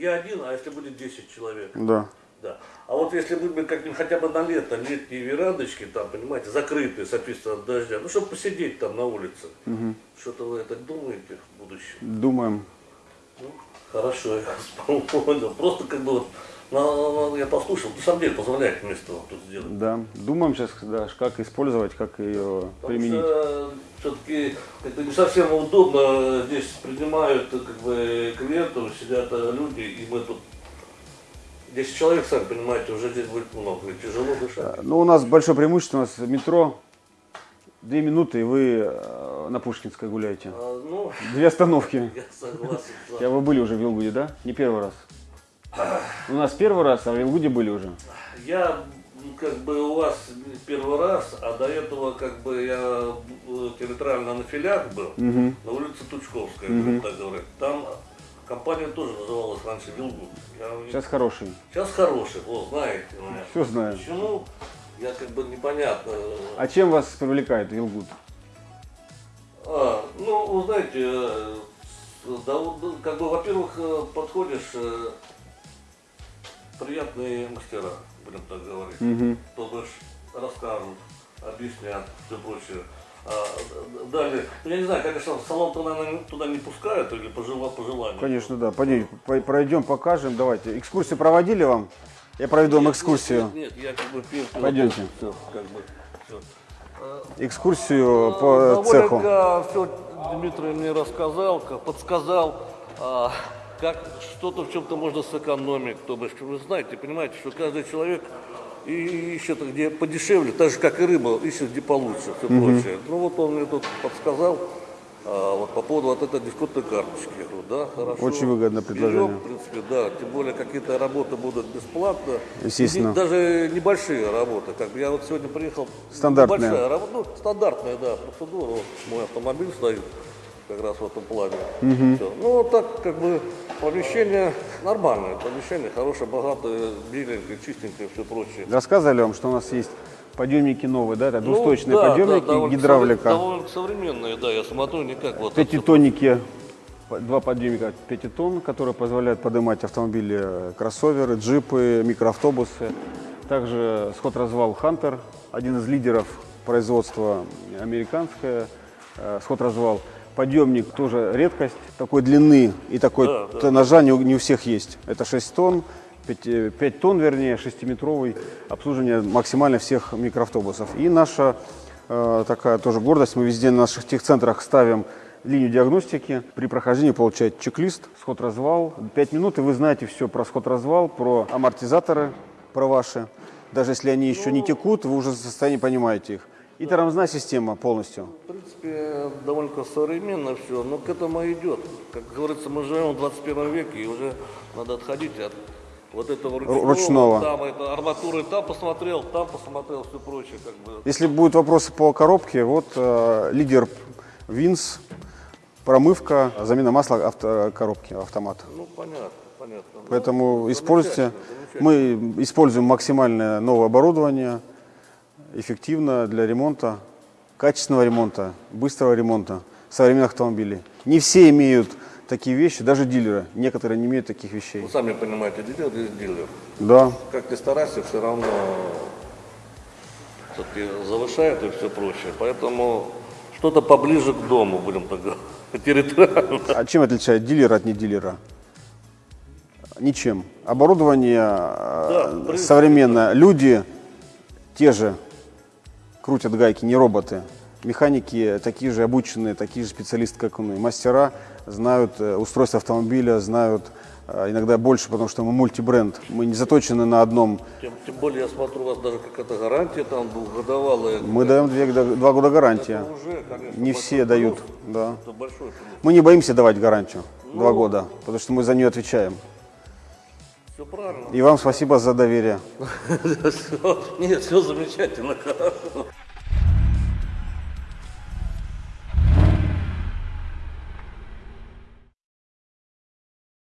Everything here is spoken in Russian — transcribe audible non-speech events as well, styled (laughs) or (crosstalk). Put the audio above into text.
я один, а если будет 10 человек? Да. Да. А вот если мы как-нибудь хотя бы на лето, летние верандочки, там, понимаете, закрытые, соответственно, от дождя, ну, чтобы посидеть там на улице. Что-то вы это думаете в будущем? Думаем. Ну, хорошо, я вас (laughs) понял. Просто как бы вот, на- я послушал, на самом деле позволяет место вот тут сделать. Да. Думаем сейчас, да, как использовать, как ее Потому применить. что все-таки это не совсем удобно, здесь принимают как бы клиентов, сидят э, люди, и мы тут 10 человек, сами понимаете, уже здесь будет много, и тяжело дышать. Ну, у нас большое преимущество, у нас метро. Две минуты, и вы э, на Пушкинской гуляете. А, ну, Две остановки. (laughs) я согласен. да. Я вы были уже в Вилгуде, да? Не первый раз. (clears throat) У нас первый раз, а в Вилгуде были уже. Я как бы у вас первый раз, а до этого как бы я э, территориально на филях был, на улице Тучковская, будем так говорить. Там компания тоже называлась раньше Вилгуд. Я Сейчас хороший. Сейчас хороший, вот, знаете меня. Все знаю. Почему? Я как бы непонятно. А чем вас привлекает Вилгуд? А, ну, вы знаете, э, да, как бы, во-первых, э, подходишь, приятные мастера, будем так говорить. То бишь расскажут, объяснят, все прочее. А, далее, ну, я не знаю, конечно, в салон туда, наверное, туда не пускают или по, жела- по желанию. Конечно, да. Пойдем, по- пройдем, покажем. Давайте. Экскурсию проводили вам? Я проведу вам Нет, экскурсию. Нет, нет, я как бы пил. Пойдемте. Все, как бы, все. Экскурсию по цеху. все Дмитрий мне рассказал, подсказал, а, как что-то в чем-то можно сэкономить. То есть, вы знаете, понимаете, что каждый человек и ищет где подешевле, так же как и рыба, ищет где получше, все прочее. Ну вот он мне тут подсказал. а, вот по поводу вот этой дисконтной карточки. Я говорю, да, хорошо. Очень выгодное Берем, предложение. в принципе, да. Тем более какие-то работы будут бесплатно. Естественно. И даже небольшие работы. Как я вот сегодня приехал. Стандартные. Небольшая работа, ну, стандартная, да, процедура. Вот мой автомобиль стоит как раз в этом плане. Всё. Ну, вот так, как бы, помещение нормальное, помещение хорошее, богатое, беленькое, чистенькое, все прочее. Рассказывали вам, что у нас есть подъемники новые, да? Это Ну, двусточные да, подъемники, да, довольно гидравлика. Довольно современные, да, я смотрю, не как вот... Пятитонники, два подъемника 5 тонн, которые позволяют поднимать автомобили, э, кроссоверы, джипы, микроавтобусы. Также сход-развал Хантер, один из лидеров производства американское, э, сход-развал. Подъемник тоже редкость, такой длины и такой Да, да. тоннажа не, у- не у всех есть. Это 6 тонн, 5, 5 тонн, вернее, 6-метровый обслуживание максимально всех микроавтобусов. И наша э, такая тоже гордость, мы везде на наших техцентрах ставим линию диагностики. При прохождении получаете чек-лист, сход-развал. 5 минут, и вы знаете все про сход-развал, про амортизаторы, про ваши. Даже если они еще не текут, вы уже в состоянии понимаете их. И тормозная система полностью. В принципе, довольно современно все, но к этому идет. Как говорится, мы живем в 21 веке, и уже надо отходить от вот этого ручного. Ручного. Там это арматуры, там посмотрел, там посмотрел, все прочее. Как бы. Если будут вопросы по коробке, вот э, лидер Винс, промывка, замена масла авто, коробки, автомат. Ну, понятно, понятно. Ну, Поэтому используйте. замечательно, Мы используем максимальное новое оборудование, эффективно для ремонта, качественного ремонта, быстрого ремонта современных автомобилей. Не все имеют такие вещи, даже дилеры. Некоторые не имеют таких вещей. Вы сами понимаете, дилер есть дилер. Да, Как ни старайся, все равно все-таки завышает и все прочее. Поэтому что-то поближе к дому, будем так говорить, (laughs) территориально. А чем отличает дилер от недилера? Ничем. Оборудование э, принципе, современное. Люди те же крутят гайки, не роботы. Механики такие же обученные, такие же специалисты, как мы. Мастера знают э, устройство автомобиля, знают э, иногда больше, потому что мы мультибренд. Мы не заточены на одном. Тем, тем более, я смотрю, у вас даже какая-то гарантия там двухгодовалая. Мы даем две, два года гарантия. Это уже, конечно, Не все плюс. дают. Да. Это большой плюс. Мы не боимся давать гарантию. Ну. Два года, потому что мы за нее отвечаем. Все правильно. И вам спасибо за доверие. (laughs) Нет, все замечательно, хорошо.